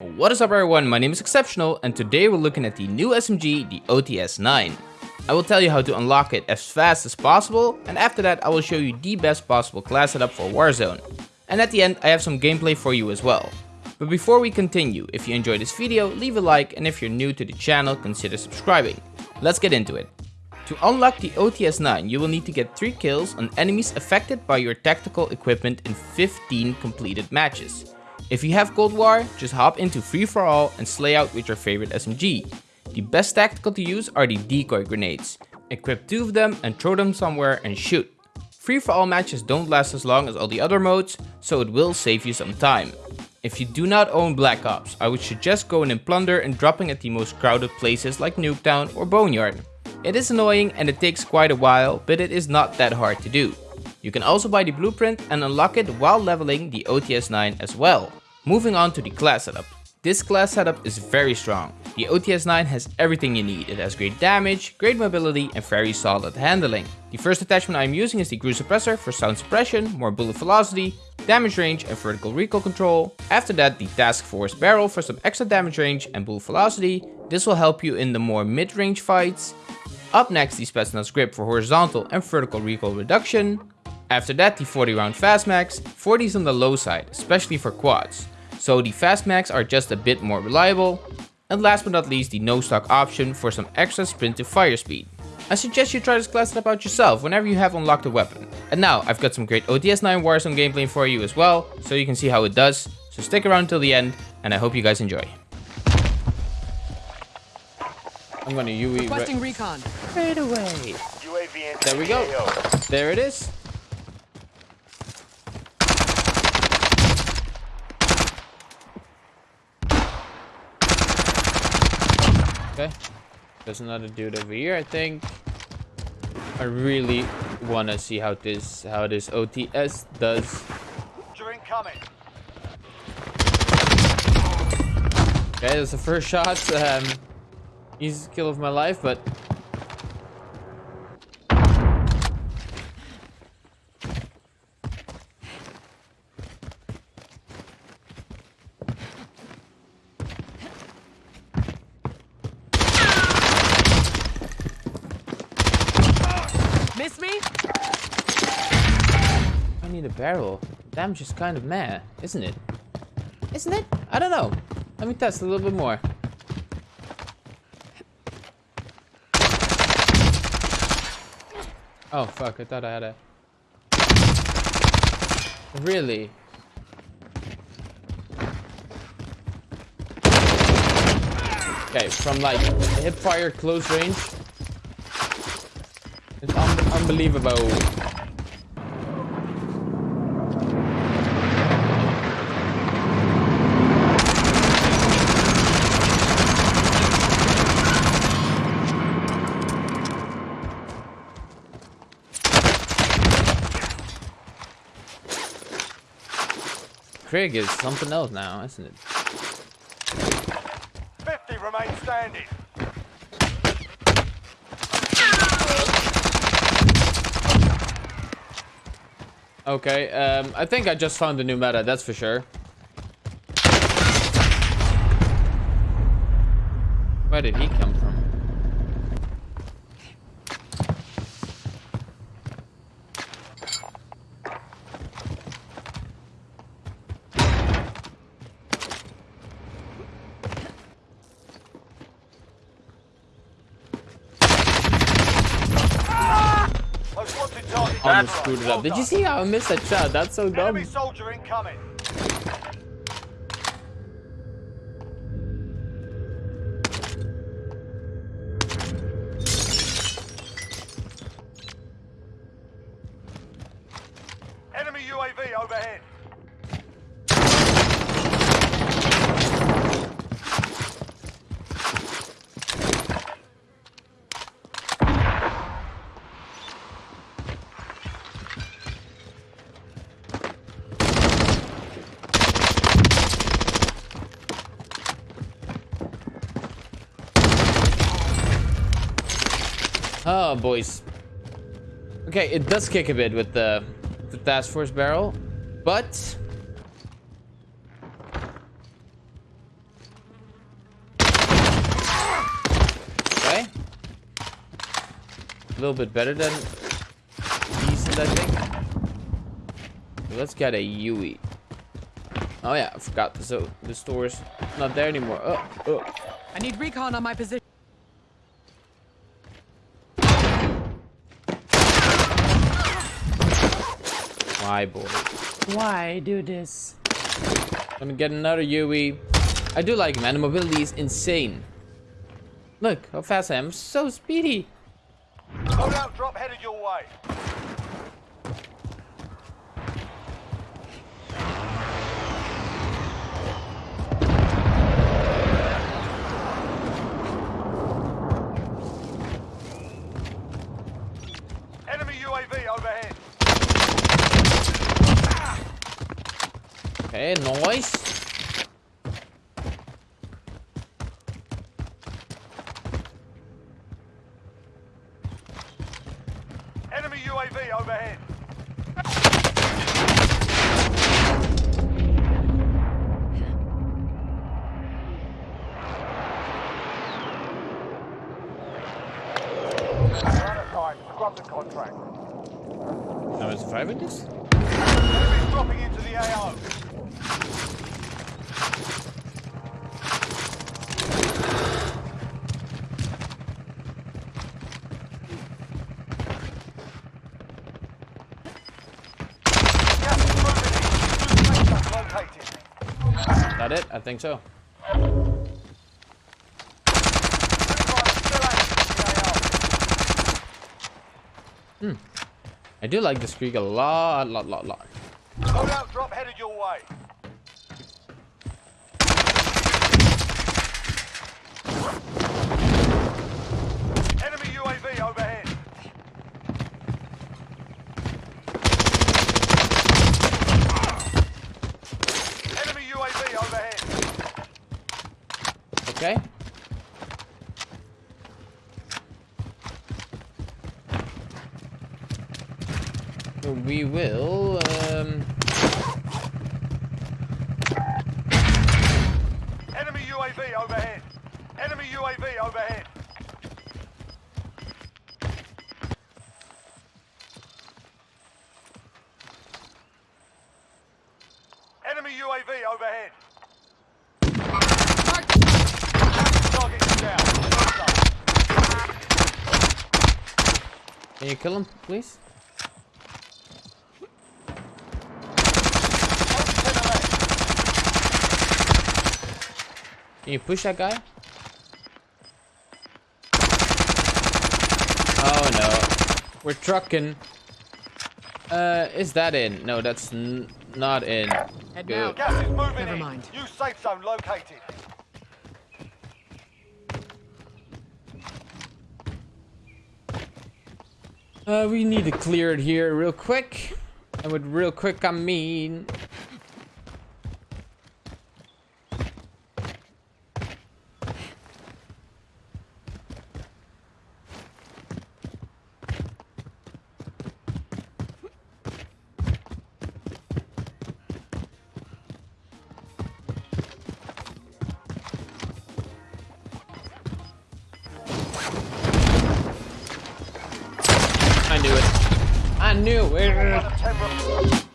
What is up everyone, my name is Exceptional and today we're looking at the new SMG, the OTS-9. I will tell you how to unlock it as fast as possible and after that I will show you the best possible class setup for Warzone. And at the end I have some gameplay for you as well. But before we continue, if you enjoyed this video, leave a like and if you're new to the channel, consider subscribing. Let's get into it. To unlock the OTS-9, you will need to get 3 kills on enemies affected by your tactical equipment in 15 completed matches. If you have Cold War, just hop into Free For All and slay out with your favorite SMG. The best tactical to use are the decoy grenades. Equip 2 of them and throw them somewhere and shoot. Free For All matches don't last as long as all the other modes, so it will save you some time. If you do not own Black Ops, I would suggest going in Plunder and dropping at the most crowded places like Nuketown or Boneyard. It is annoying and it takes quite a while, but it is not that hard to do. You can also buy the blueprint and unlock it while leveling the OTS-9 as well. Moving on to the class setup. This class setup is very strong. The OTS-9 has everything you need. It has great damage, great mobility and very solid handling. The first attachment I am using is the GRU Suppressor for sound suppression, more bullet velocity, damage range and vertical recoil control. After that the Task Force Barrel for some extra damage range and bullet velocity. This will help you in the more mid-range fights. Up next the Spetsnaz Grip for horizontal and vertical recoil reduction. After that the 40 round fast mags, 40 is on the low side, especially for quads. So the fast mags are just a bit more reliable. And last but not least the no stock option for some extra sprint to fire speed. I suggest you try this class setup out yourself whenever you have unlocked a weapon. And now I've got some great OTS-9 Warzone gameplay for you as well, so you can see how it does. So stick around till the end and I hope you guys enjoy. I'm gonna UE Requesting recon. right away. UAV There we go. There it is. Okay. There's another dude over here, I think. I really wanna see how this how this OTS does. During coming. Okay, that's the first shot. Um, easiest kill of my life, but Miss me? I need a barrel. Damage is kind of meh, isn't it? Isn't it? I don't know. Let me test a little bit more. Oh fuck, I thought I had a... Really? Okay, from like hip fire close range. Unbelievable. Krig is something else now, isn't it? 50 remain standing. Okay, um, I think I just found the new meta, that's for sure. Where did he come from? Most Almost screwed it up. Did you see how I missed that shot? That's so dumb. Enemy soldier incoming. Enemy UAV overhead. Oh, boys. Okay, it does kick a bit with the, the task force barrel, but... Okay. A little bit better than decent, I think. Let's get a Yui. Oh yeah, I forgot. So the store's not there anymore. Oh, oh. I need recon on my position. My boy. Why do this? Let me get another Yui. I do like him, and the mobility is insane. Look how fast I am. So speedy. Loadout drop headed your way. Enemy UAV overhead. Okay, nice. Enemy UAV overhead. Out. Scrub the contract. Am I surviving this? Enemies dropping into the AO. Gas is moving in. New safe zone located. That it? I think so. AO. I do like this Krig a lot, lot, lot, lot. Drop headed your way. Enemy UAV overhead. Enemy UAV overhead. Okay. We will. Um, Enemy UAV overhead. Enemy UAV overhead. Enemy UAV overhead. Can you kill him, please? Can you push that guy? Oh no. We're trucking. Uh, is that in? No, that's n not in. Head Good. Gas is moving Never in. mind. New safe zone located. Uh, we need to clear it here real quick. And with real quick, I mean... I